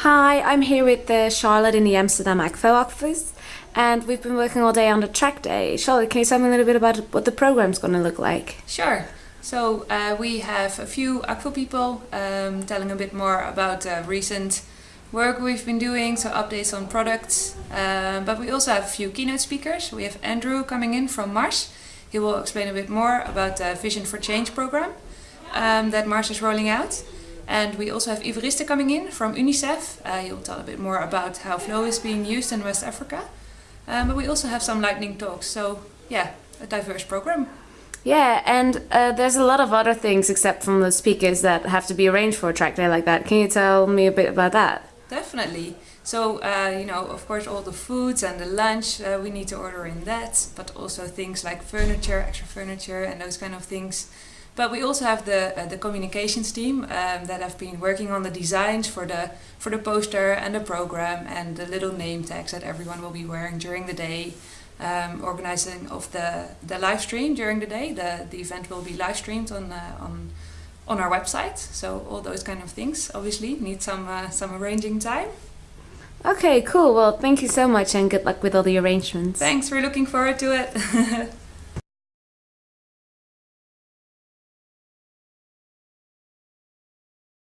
Hi, I'm here with uh, Charlotte in the Amsterdam Akvo office and we've been working all day on the track day. Charlotte, can you tell me a little bit about what the program's going to look like? Sure. So uh, we have a few Akvo people um, telling a bit more about uh, recent work we've been doing, so updates on products. Uh, but we also have a few keynote speakers. We have Andrew coming in from Mars. He will explain a bit more about the Vision for Change program um, that Mars is rolling out. And we also have Iveriste coming in from UNICEF. Uh, he'll tell a bit more about how Flow is being used in West Africa. Um, but we also have some lightning talks, so yeah, a diverse program. Yeah, and uh, there's a lot of other things except from the speakers that have to be arranged for a track day like that. Can you tell me a bit about that? Definitely. So, uh, you know, of course, all the foods and the lunch, uh, we need to order in that, but also things like furniture, extra furniture, and those kind of things. But we also have the uh, the communications team um, that have been working on the designs for the for the poster and the program and the little name tags that everyone will be wearing during the day. Um, organizing of the the live stream during the day. The the event will be live streamed on uh, on on our website. So all those kind of things obviously need some uh, some arranging time. Okay, cool. Well, thank you so much and good luck with all the arrangements. Thanks. We're looking forward to it.